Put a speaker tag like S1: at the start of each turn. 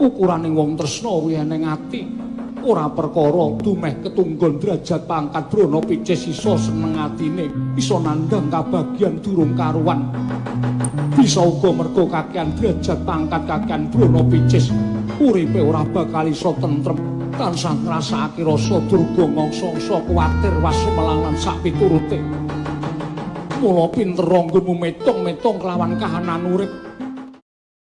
S1: ukurane wong tresna kuwi ening ati. Ora perkara dumeh ketunggon derajat pangkat brana picis iso seneng atine iso nandang kabagyan durung karuan. Bisa uga mergo kakean derajat pangkat kakean brana picis uripe ora bakal iso tentrem. Tansah ngrasakake rasa durga ngongso-ngso kuwatir was lan sak piturute mula pinter anggonmu metung-metung kelawan kahanan urip.